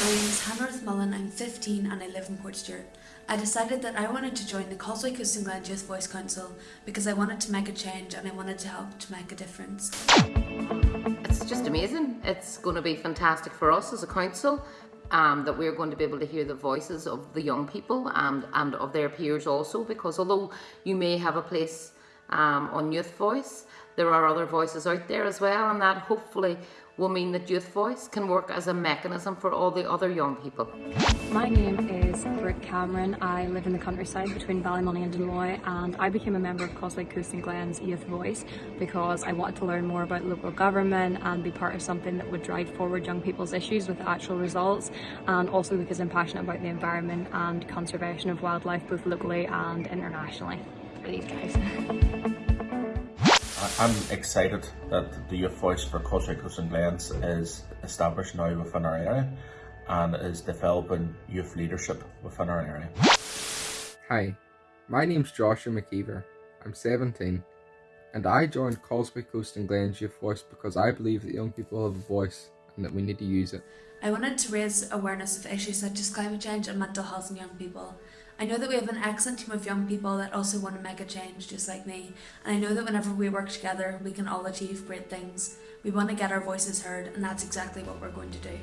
My name is Hannah Mullen, I'm 15 and I live in Port Portstewart. I decided that I wanted to join the Causeway Coast and Glens Youth Voice Council because I wanted to make a change and I wanted to help to make a difference. It's just amazing. It's going to be fantastic for us as a council um, that we're going to be able to hear the voices of the young people and, and of their peers also because although you may have a place um, on Youth Voice, there are other voices out there as well and that hopefully will mean that Youth Voice can work as a mechanism for all the other young people. My name is Britt Cameron. I live in the countryside between Ballymoney and Dunloy and I became a member of Causeway Coast and Glens Youth Voice because I wanted to learn more about local government and be part of something that would drive forward young people's issues with actual results and also because I'm passionate about the environment and conservation of wildlife both locally and internationally. For these guys. I'm excited that the Youth Voice for Causeway Coast and Glens is established now within our area and is developing youth leadership within our area. Hi, my name's Joshua McKeever. I'm 17 and I joined Causeway Coast and Glens Youth Voice because I believe that young people have a voice and that we need to use it. I wanted to raise awareness of issues such as climate change and mental health in young people. I know that we have an excellent team of young people that also want to make a change just like me and I know that whenever we work together we can all achieve great things. We want to get our voices heard and that's exactly what we're going to do.